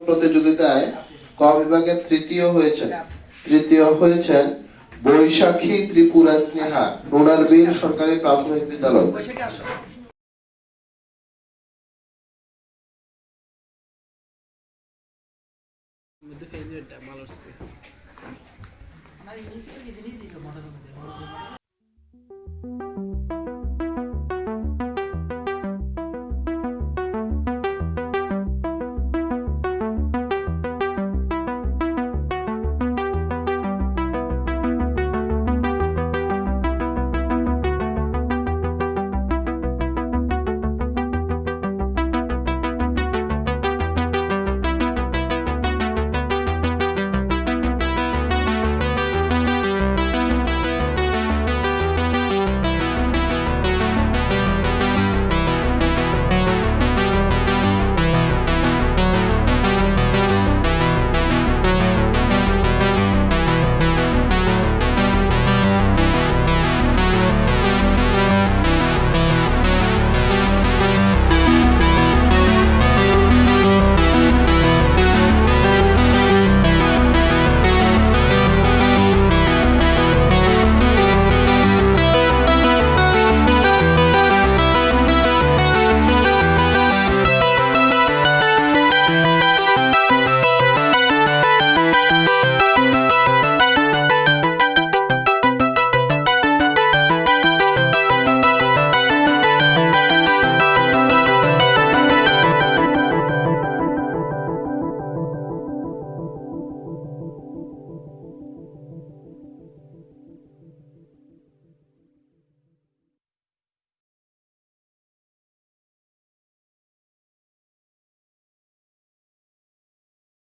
প্রতিযোগিতায় ক বিভাগে তৃতীয় হয়েছেন। তৃতীয় হয়েছেন বৈশাখী ত্রিপুরা স্নেহা রুরাল বীর সরকারি প্রাথমিক বিদ্যালয়। বৈশাখে আসো আমার ইংলিশটা দিতে দিতে মনে